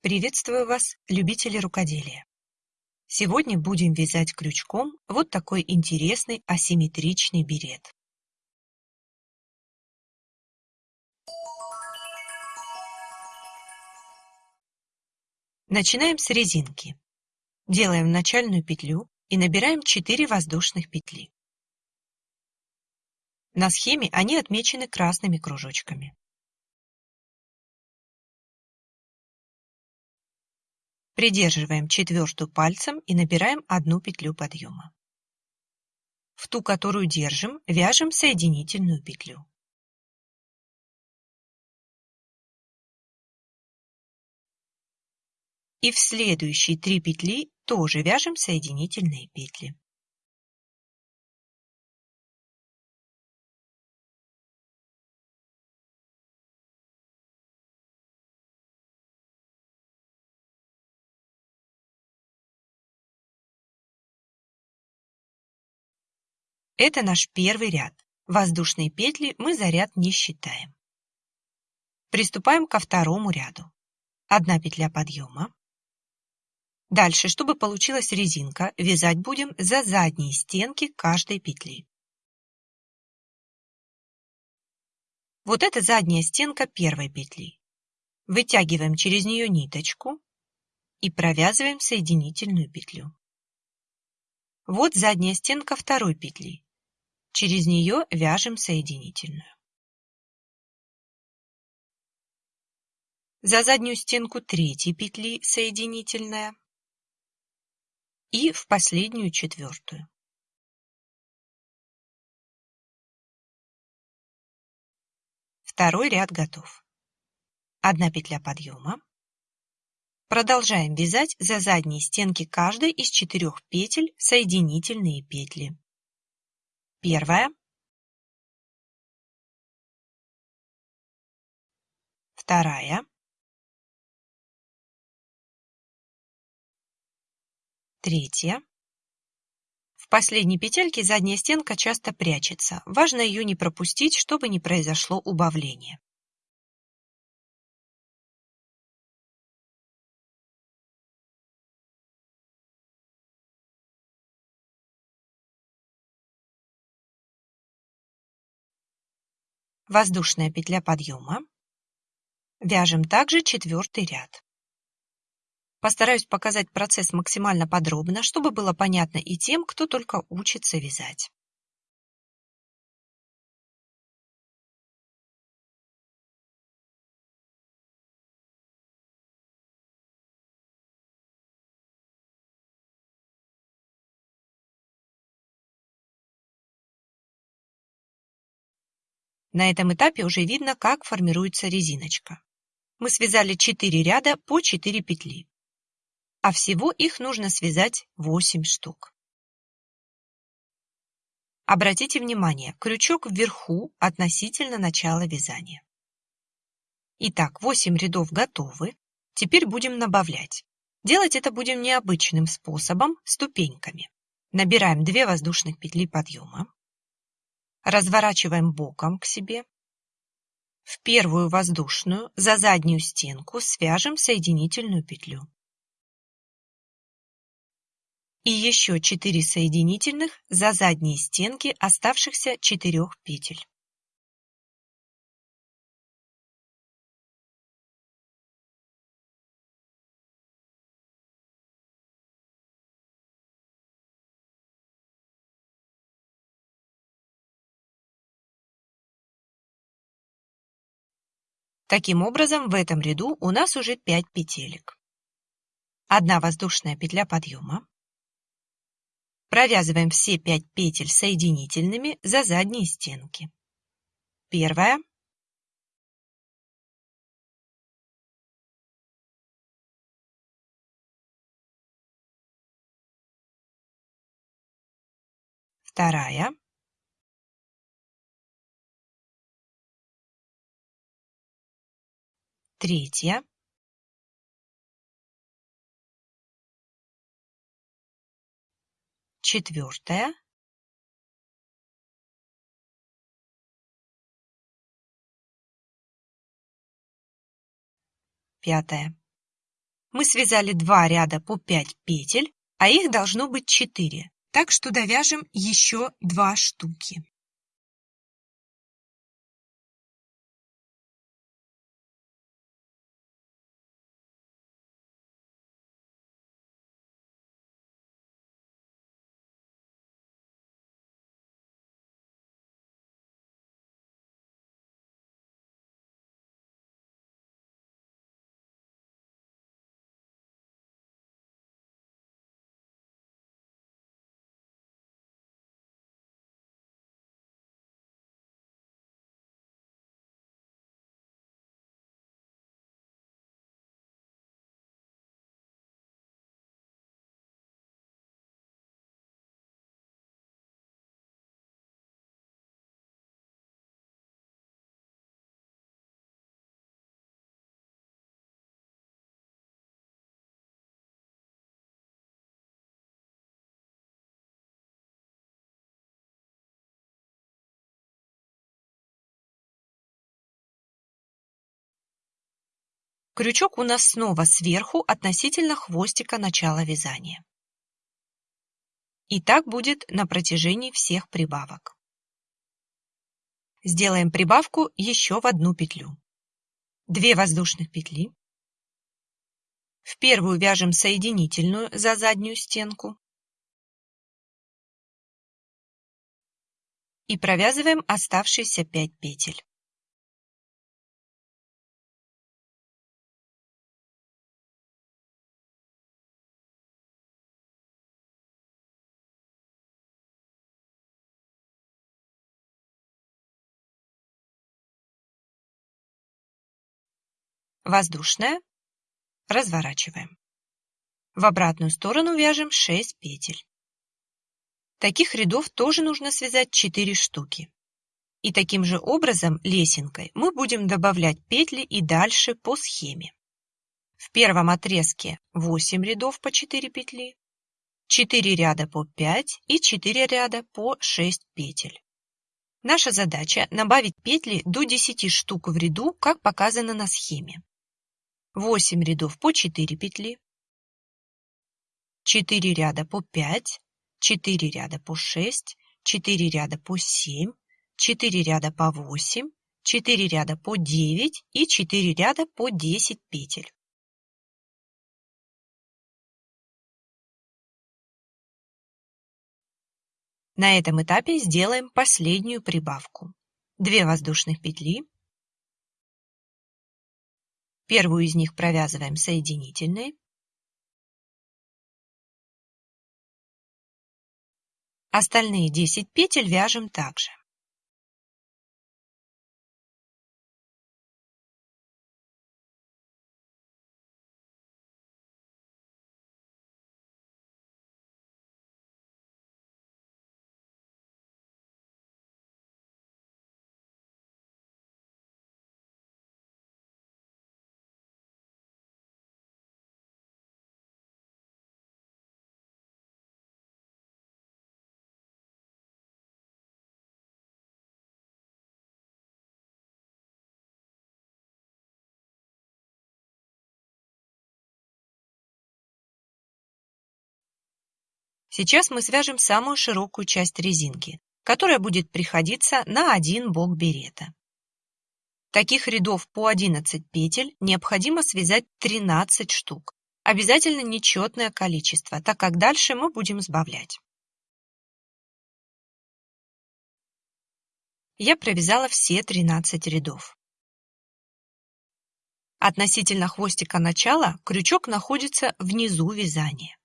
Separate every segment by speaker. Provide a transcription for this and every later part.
Speaker 1: Приветствую вас, любители рукоделия! Сегодня будем вязать крючком вот такой интересный асимметричный берет. Начинаем с резинки. Делаем начальную петлю и набираем 4 воздушных петли. На схеме они отмечены красными кружочками. Придерживаем четвертую пальцем и набираем одну петлю подъема. В ту, которую держим, вяжем соединительную петлю. И в следующие три петли тоже вяжем соединительные петли. Это наш первый ряд. Воздушные петли мы за ряд не считаем. Приступаем ко второму ряду. Одна петля подъема. Дальше, чтобы получилась резинка, вязать будем за задние стенки каждой петли. Вот это задняя стенка первой петли. Вытягиваем через нее ниточку и провязываем соединительную петлю. Вот задняя стенка второй петли. Через нее вяжем соединительную. За заднюю стенку третьей петли соединительная и в последнюю четвертую. Второй ряд готов. Одна петля подъема. Продолжаем вязать за задние стенки каждой из четырех петель соединительные петли. Первая. Вторая. Третья. В последней петельке задняя стенка часто прячется. Важно ее не пропустить, чтобы не произошло убавление. Воздушная петля подъема. Вяжем также четвертый ряд. Постараюсь показать процесс максимально подробно, чтобы было понятно и тем, кто только учится вязать. На этом этапе уже видно, как формируется резиночка. Мы связали 4 ряда по 4 петли, а всего их нужно связать 8 штук. Обратите внимание, крючок вверху относительно начала вязания. Итак, 8 рядов готовы. Теперь будем набавлять. Делать это будем необычным способом, ступеньками. Набираем 2 воздушных петли подъема. Разворачиваем боком к себе. В первую воздушную за заднюю стенку свяжем соединительную петлю. И еще 4 соединительных за задние стенки оставшихся 4 петель. Таким образом, в этом ряду у нас уже 5 петелек. Одна воздушная петля подъема. Провязываем все 5 петель соединительными за задние стенки. Первая. Вторая. Третья. Четвертая. Пятая. Мы связали два ряда по 5 петель, а их должно быть 4, так что довяжем еще 2 штуки. Крючок у нас снова сверху относительно хвостика начала вязания. И так будет на протяжении всех прибавок. Сделаем прибавку еще в одну петлю. Две воздушных петли. В первую вяжем соединительную за заднюю стенку. И провязываем оставшиеся 5 петель. Воздушная, разворачиваем. В обратную сторону вяжем 6 петель. Таких рядов тоже нужно связать 4 штуки. И таким же образом лесенкой мы будем добавлять петли и дальше по схеме. В первом отрезке 8 рядов по 4 петли, 4 ряда по 5 и 4 ряда по 6 петель. Наша задача набавить петли до 10 штук в ряду, как показано на схеме. 8 рядов по 4 петли, 4 ряда по 5, 4 ряда по 6, 4 ряда по 7, 4 ряда по 8, 4 ряда по 9 и 4 ряда по 10 петель. На этом этапе сделаем последнюю прибавку. 2 воздушных петли, Первую из них провязываем соединительной. Остальные 10 петель вяжем также. Сейчас мы свяжем самую широкую часть резинки, которая будет приходиться на один бок берета. Таких рядов по 11 петель необходимо связать 13 штук. Обязательно нечетное количество, так как дальше мы будем сбавлять. Я провязала все 13 рядов. Относительно хвостика начала крючок находится внизу вязания.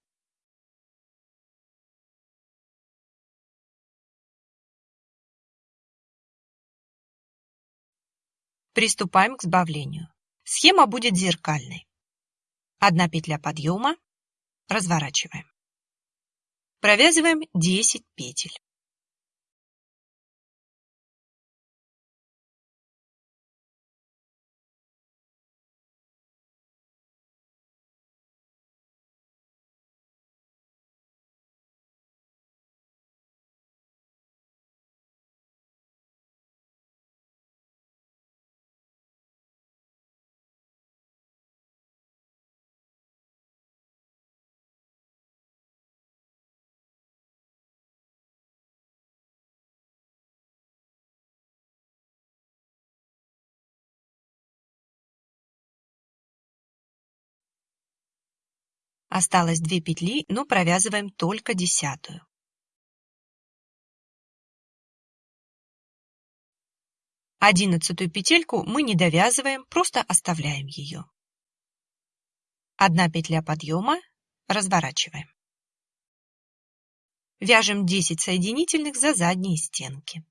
Speaker 1: Приступаем к сбавлению. Схема будет зеркальной. Одна петля подъема, разворачиваем. Провязываем 10 петель. Осталось две петли, но провязываем только десятую. Одиннадцатую петельку мы не довязываем, просто оставляем ее. Одна петля подъема, разворачиваем. Вяжем 10 соединительных за задние стенки.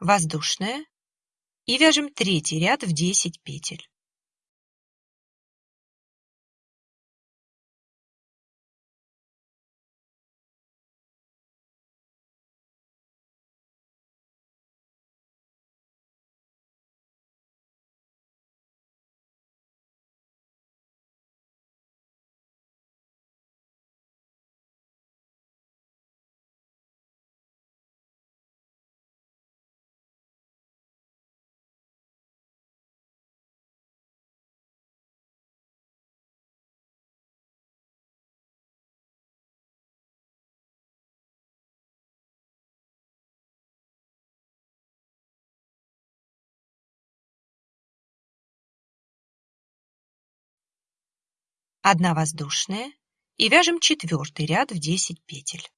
Speaker 1: Воздушная и вяжем третий ряд в 10 петель. Одна воздушная и вяжем четвертый ряд в 10 петель.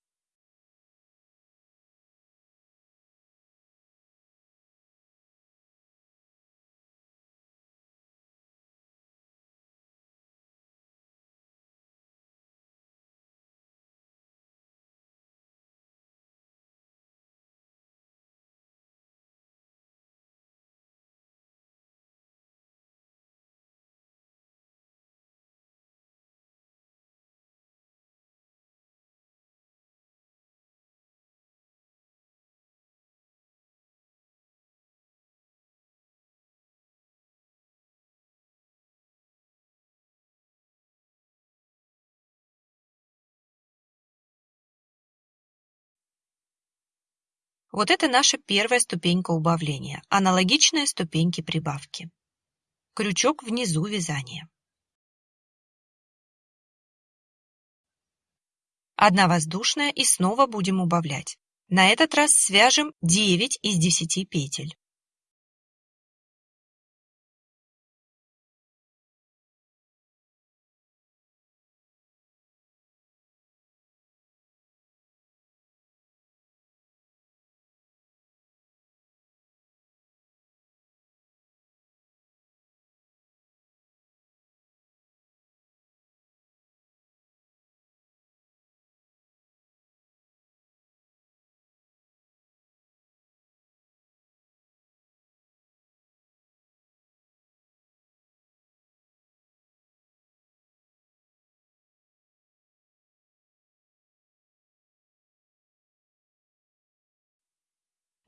Speaker 1: Вот это наша первая ступенька убавления, аналогичная ступеньке прибавки. Крючок внизу вязания. Одна воздушная и снова будем убавлять. На этот раз свяжем 9 из 10 петель.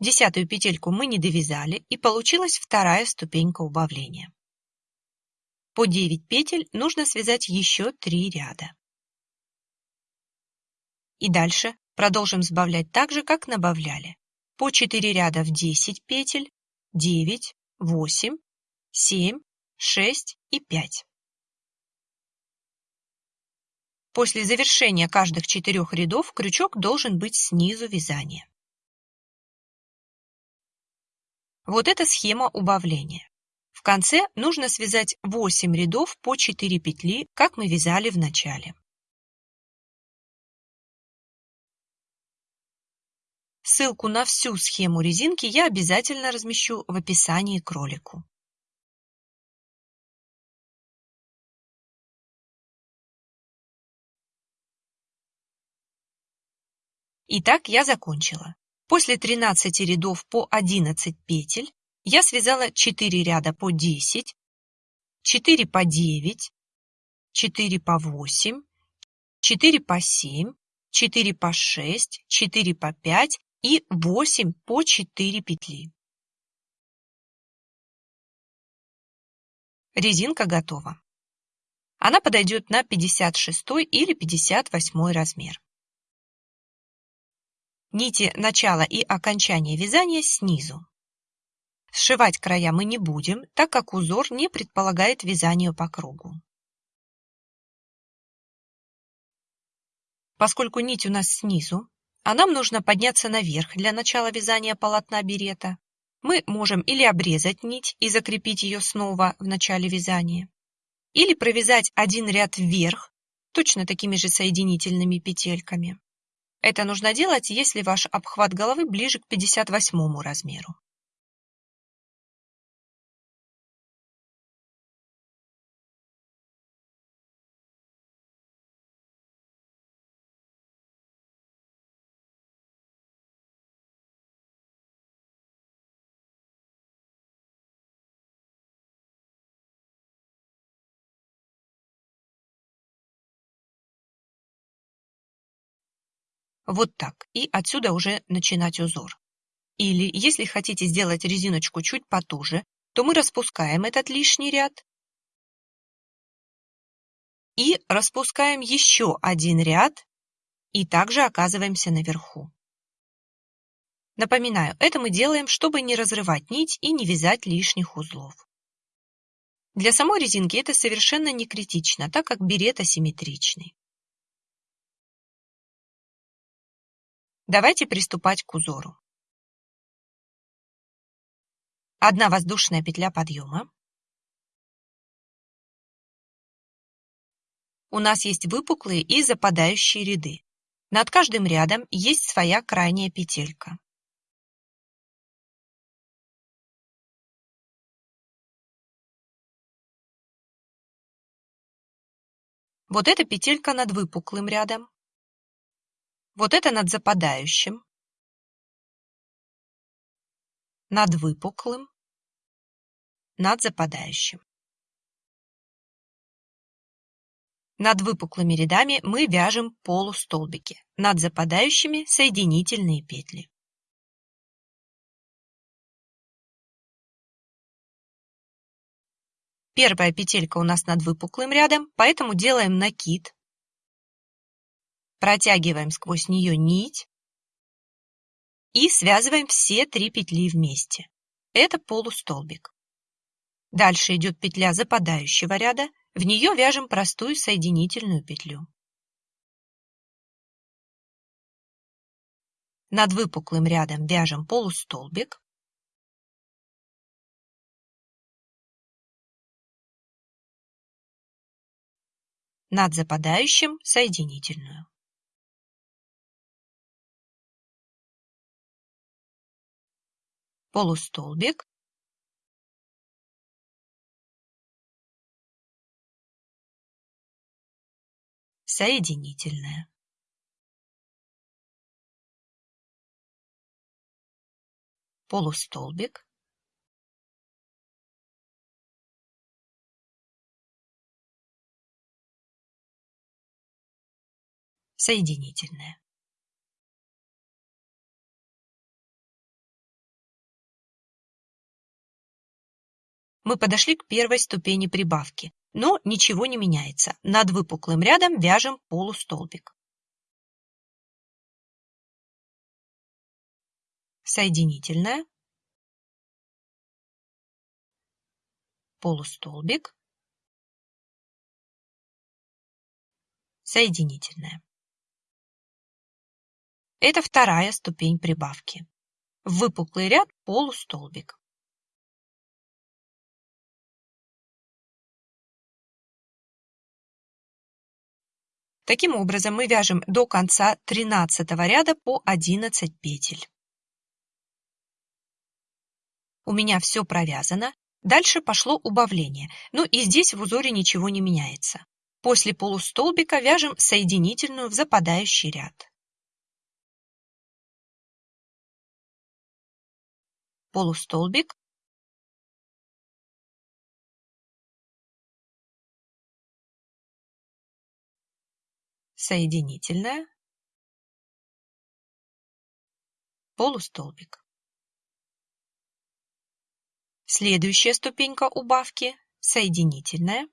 Speaker 1: Десятую петельку мы не довязали и получилась вторая ступенька убавления. По 9 петель нужно связать еще 3 ряда. И дальше продолжим сбавлять так же, как набавляли. По 4 ряда в 10 петель, 9, 8, 7, 6 и 5. После завершения каждых четырех рядов крючок должен быть снизу вязания. Вот эта схема убавления. В конце нужно связать 8 рядов по 4 петли, как мы вязали в начале. Ссылку на всю схему резинки я обязательно размещу в описании к ролику. Итак, я закончила. После 13 рядов по 11 петель я связала 4 ряда по 10, 4 по 9, 4 по 8, 4 по 7, 4 по 6, 4 по 5 и 8 по 4 петли. Резинка готова. Она подойдет на 56 или 58 размер. Нити начала и окончания вязания снизу. Сшивать края мы не будем, так как узор не предполагает вязание по кругу. Поскольку нить у нас снизу, а нам нужно подняться наверх для начала вязания полотна берета, мы можем или обрезать нить и закрепить ее снова в начале вязания, или провязать один ряд вверх, точно такими же соединительными петельками. Это нужно делать, если ваш обхват головы ближе к 58 размеру. Вот так. И отсюда уже начинать узор. Или, если хотите сделать резиночку чуть потуже, то мы распускаем этот лишний ряд и распускаем еще один ряд и также оказываемся наверху. Напоминаю, это мы делаем, чтобы не разрывать нить и не вязать лишних узлов. Для самой резинки это совершенно не критично, так как берет асимметричный. Давайте приступать к узору. Одна воздушная петля подъема. У нас есть выпуклые и западающие ряды. Над каждым рядом есть своя крайняя петелька. Вот эта петелька над выпуклым рядом. Вот это над западающим, над выпуклым, над западающим. Над выпуклыми рядами мы вяжем полустолбики, над западающими соединительные петли. Первая петелька у нас над выпуклым рядом, поэтому делаем накид Протягиваем сквозь нее нить и связываем все три петли вместе. Это полустолбик. Дальше идет петля западающего ряда, в нее вяжем простую соединительную петлю. Над выпуклым рядом вяжем полустолбик. Над западающим соединительную. Полустолбик соединительная. Полустолбик. Соединительная. Мы подошли к первой ступени прибавки, но ничего не меняется. Над выпуклым рядом вяжем полустолбик. Соединительная. Полустолбик. Соединительная. Это вторая ступень прибавки. В выпуклый ряд полустолбик. Таким образом, мы вяжем до конца 13 ряда по 11 петель. У меня все провязано. Дальше пошло убавление. Ну и здесь в узоре ничего не меняется. После полустолбика вяжем соединительную в западающий ряд. Полустолбик, соединительная, полустолбик. Следующая ступенька убавки – соединительная.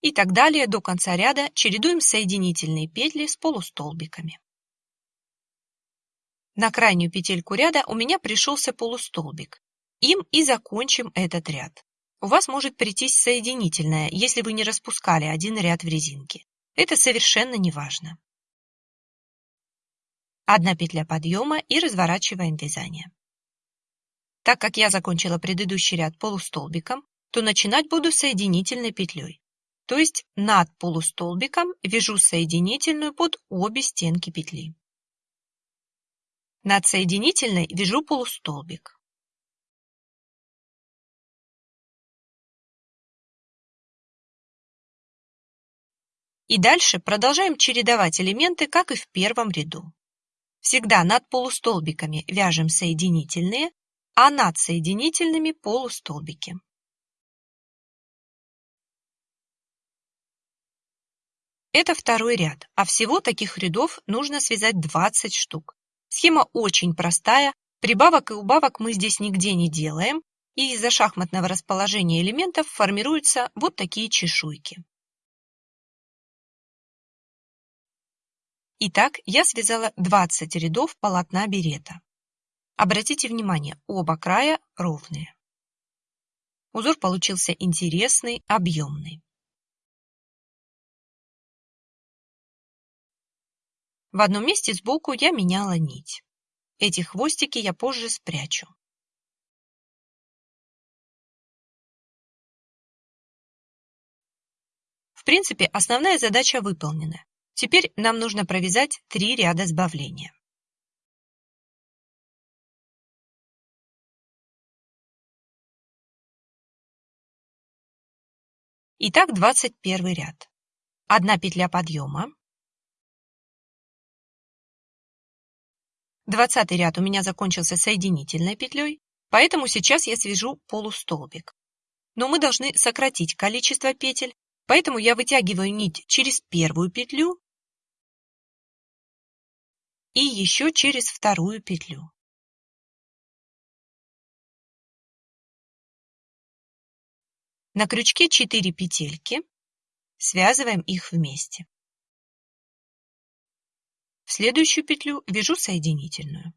Speaker 1: И так далее до конца ряда чередуем соединительные петли с полустолбиками. На крайнюю петельку ряда у меня пришелся полустолбик. Им и закончим этот ряд. У вас может прийтись соединительная, если вы не распускали один ряд в резинке. Это совершенно не важно. Одна петля подъема и разворачиваем вязание. Так как я закончила предыдущий ряд полустолбиком, то начинать буду соединительной петлей. То есть над полустолбиком вяжу соединительную под обе стенки петли. Над соединительной вяжу полустолбик. И дальше продолжаем чередовать элементы, как и в первом ряду. Всегда над полустолбиками вяжем соединительные, а над соединительными полустолбики. Это второй ряд, а всего таких рядов нужно связать 20 штук. Схема очень простая, прибавок и убавок мы здесь нигде не делаем, и из-за шахматного расположения элементов формируются вот такие чешуйки. Итак, я связала 20 рядов полотна берета. Обратите внимание, оба края ровные. Узор получился интересный, объемный. В одном месте сбоку я меняла нить. Эти хвостики я позже спрячу. В принципе, основная задача выполнена. Теперь нам нужно провязать три ряда сбавления. Итак, 21 ряд. Одна петля подъема, Двадцатый ряд у меня закончился соединительной петлей, поэтому сейчас я свяжу полустолбик. Но мы должны сократить количество петель, поэтому я вытягиваю нить через первую петлю и еще через вторую петлю. На крючке 4 петельки, связываем их вместе. В следующую петлю вяжу соединительную.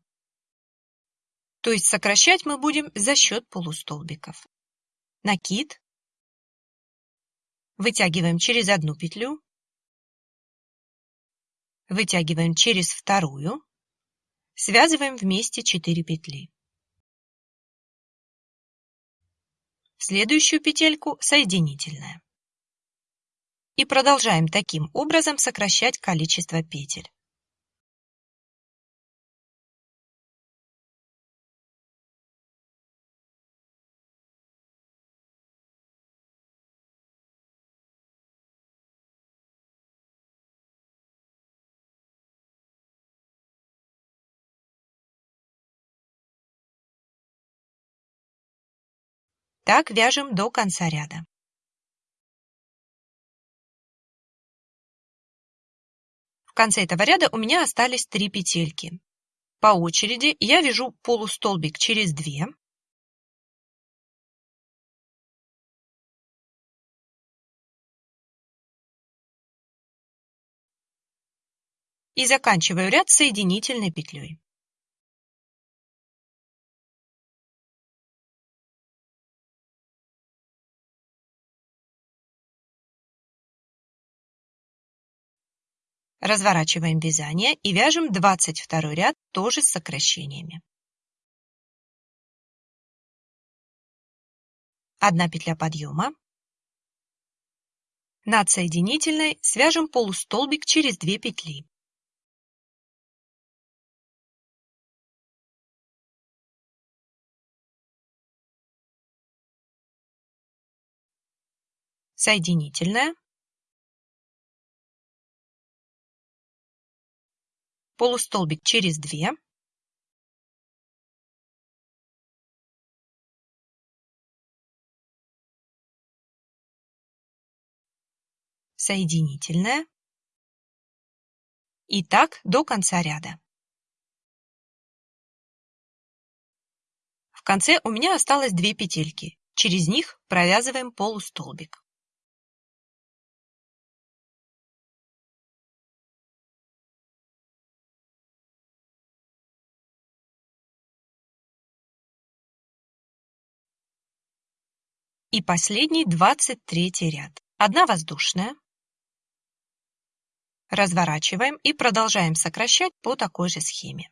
Speaker 1: То есть сокращать мы будем за счет полустолбиков. Накид. Вытягиваем через одну петлю. Вытягиваем через вторую. Связываем вместе 4 петли. В следующую петельку соединительная. И продолжаем таким образом сокращать количество петель. Так вяжем до конца ряда. В конце этого ряда у меня остались три петельки. По очереди я вяжу полустолбик через 2, и заканчиваю ряд соединительной петлей. Разворачиваем вязание и вяжем 22 ряд тоже с сокращениями. Одна петля подъема. Над соединительной свяжем полустолбик через 2 петли. Соединительная. Полустолбик через 2, соединительная, И так до конца ряда. В конце у меня осталось две петельки. Через них провязываем полустолбик. И последний, двадцать третий ряд. Одна воздушная. Разворачиваем и продолжаем сокращать по такой же схеме.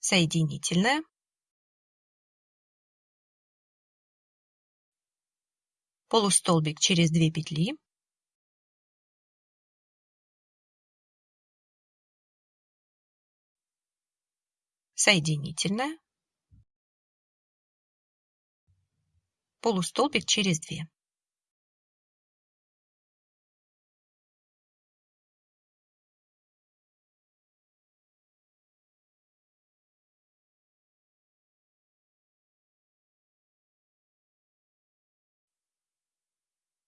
Speaker 1: Соединительная. Полустолбик через две петли. Соединительная, полустолбик через 2.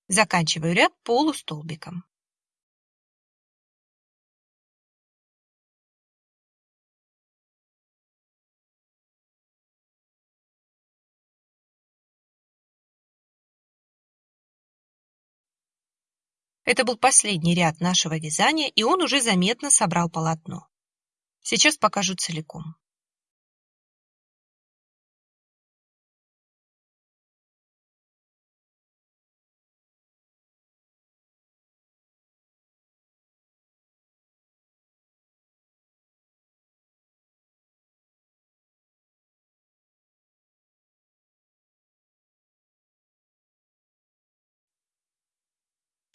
Speaker 1: Заканчиваю ряд полустолбиком. Это был последний ряд нашего вязания, и он уже заметно собрал полотно. Сейчас покажу целиком.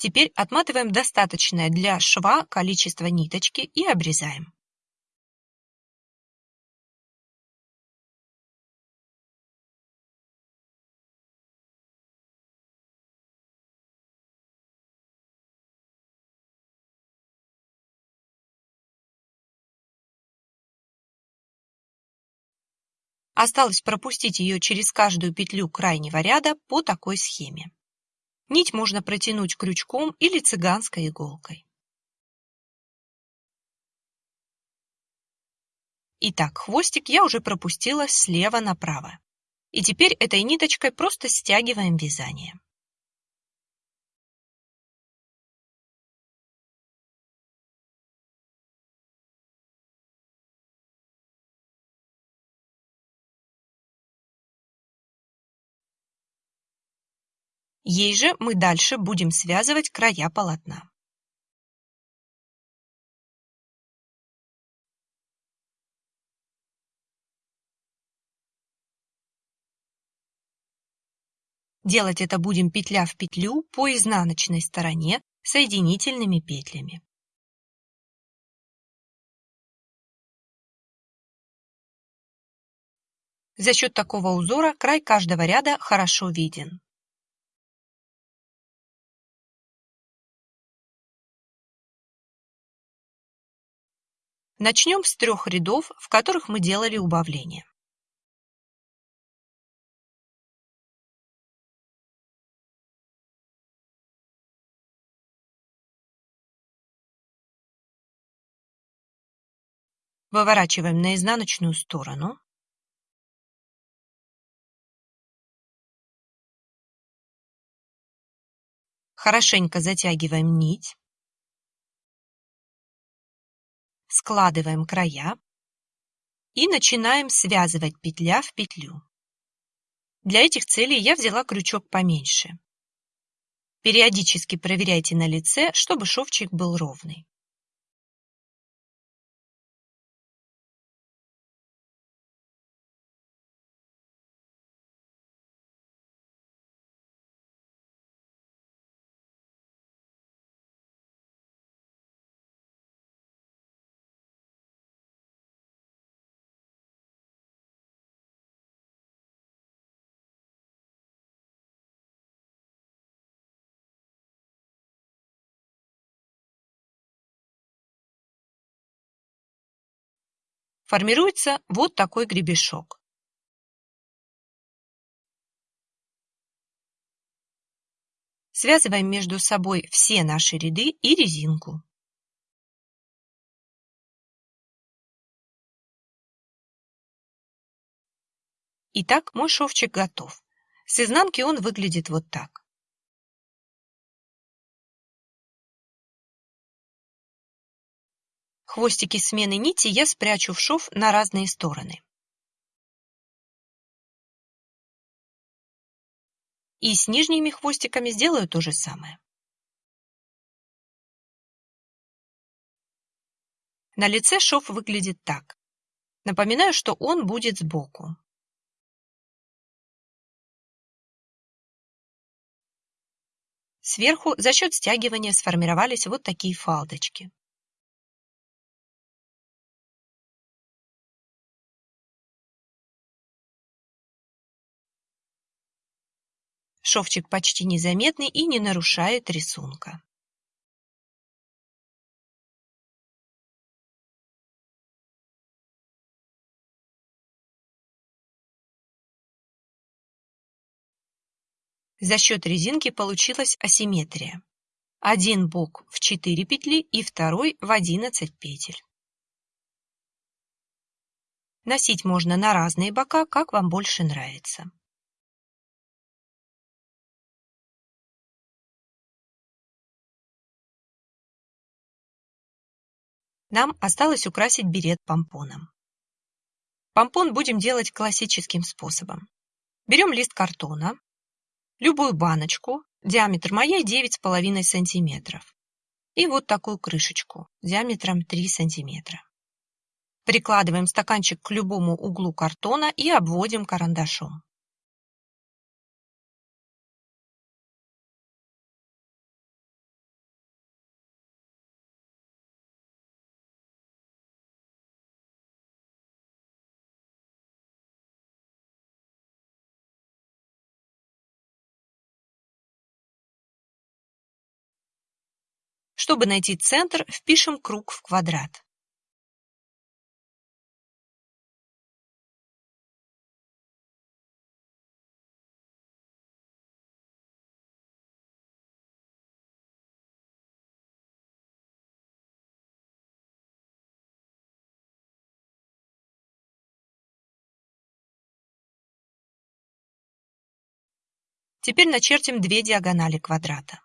Speaker 1: Теперь отматываем достаточное для шва количество ниточки и обрезаем. Осталось пропустить ее через каждую петлю крайнего ряда по такой схеме. Нить можно протянуть крючком или цыганской иголкой. Итак, хвостик я уже пропустила слева направо. И теперь этой ниточкой просто стягиваем вязание. Ей же мы дальше будем связывать края полотна. Делать это будем петля в петлю по изнаночной стороне соединительными петлями. За счет такого узора край каждого ряда хорошо виден. Начнем с трех рядов, в которых мы делали убавление. Выворачиваем на изнаночную сторону. Хорошенько затягиваем нить. Складываем края и начинаем связывать петля в петлю. Для этих целей я взяла крючок поменьше. Периодически проверяйте на лице, чтобы шовчик был ровный. Формируется вот такой гребешок. Связываем между собой все наши ряды и резинку. Итак, мой шовчик готов. С изнанки он выглядит вот так. Хвостики смены нити я спрячу в шов на разные стороны. И с нижними хвостиками сделаю то же самое. На лице шов выглядит так. Напоминаю, что он будет сбоку. Сверху за счет стягивания сформировались вот такие фалдочки. Шовчик почти незаметный и не нарушает рисунка. За счет резинки получилась асимметрия. Один бок в 4 петли и второй в 11 петель. Носить можно на разные бока, как вам больше нравится. Нам осталось украсить берет помпоном. Помпон будем делать классическим способом. Берем лист картона, любую баночку, диаметр моей 9,5 сантиметров, и вот такую крышечку диаметром 3 сантиметра. Прикладываем стаканчик к любому углу картона и обводим карандашом. Чтобы найти центр, впишем круг в квадрат. Теперь начертим две диагонали квадрата.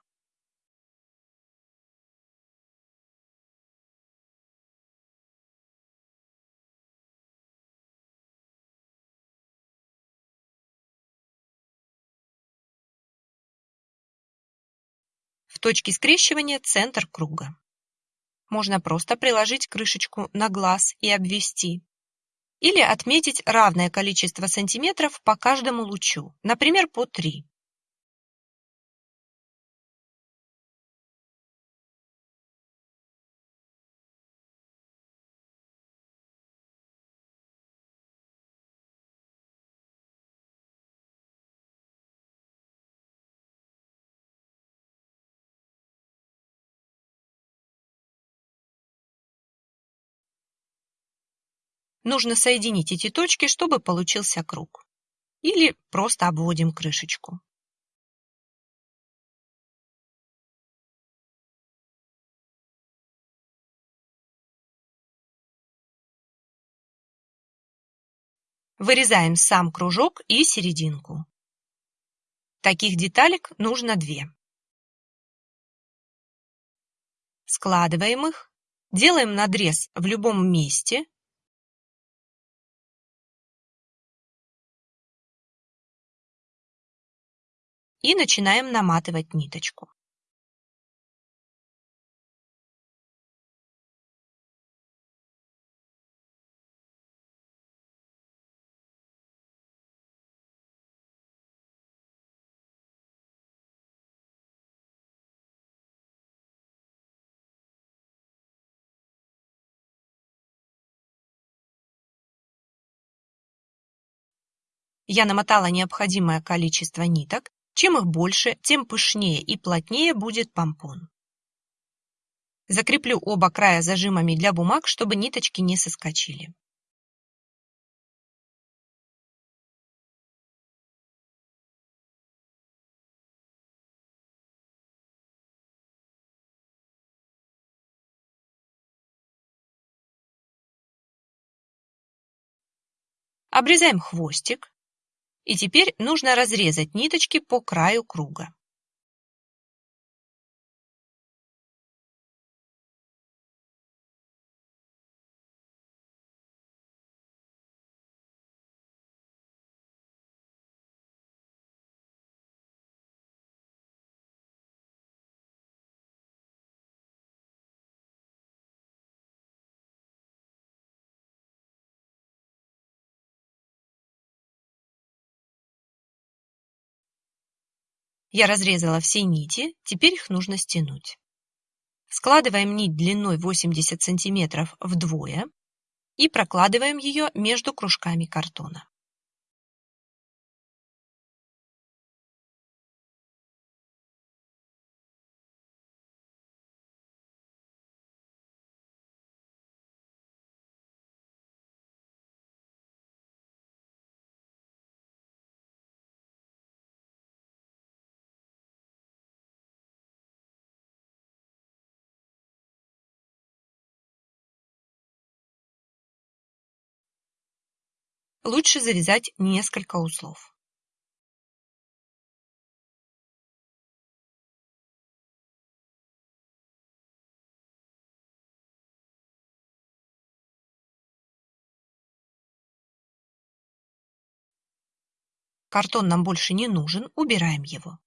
Speaker 1: В точке скрещивания центр круга. Можно просто приложить крышечку на глаз и обвести. Или отметить равное количество сантиметров по каждому лучу, например, по 3. Нужно соединить эти точки, чтобы получился круг. Или просто обводим крышечку. Вырезаем сам кружок и серединку. Таких деталек нужно две. Складываем их, делаем надрез в любом месте и начинаем наматывать ниточку. Я намотала необходимое количество ниток чем их больше, тем пышнее и плотнее будет помпон. Закреплю оба края зажимами для бумаг, чтобы ниточки не соскочили. Обрезаем хвостик, и теперь нужно разрезать ниточки по краю круга. Я разрезала все нити, теперь их нужно стянуть. Складываем нить длиной 80 см вдвое и прокладываем ее между кружками картона. Лучше завязать несколько узлов. Картон нам больше не нужен, убираем его.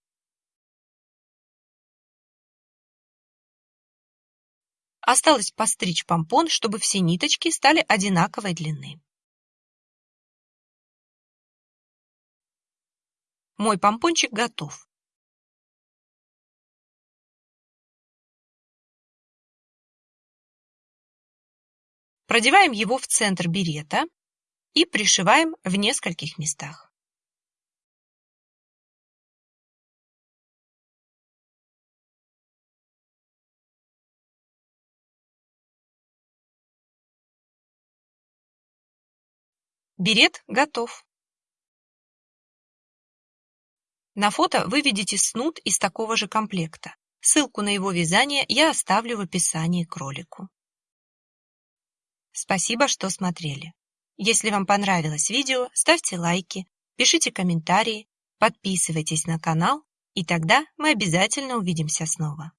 Speaker 1: Осталось постричь помпон, чтобы все ниточки стали одинаковой длины. Мой помпончик готов. Продеваем его в центр берета и пришиваем в нескольких местах. Берет готов. На фото вы видите снуд из такого же комплекта. Ссылку на его вязание я оставлю в описании к ролику. Спасибо, что смотрели. Если вам понравилось видео, ставьте лайки, пишите комментарии, подписывайтесь на канал, и тогда мы обязательно увидимся снова.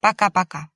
Speaker 1: Пока-пока.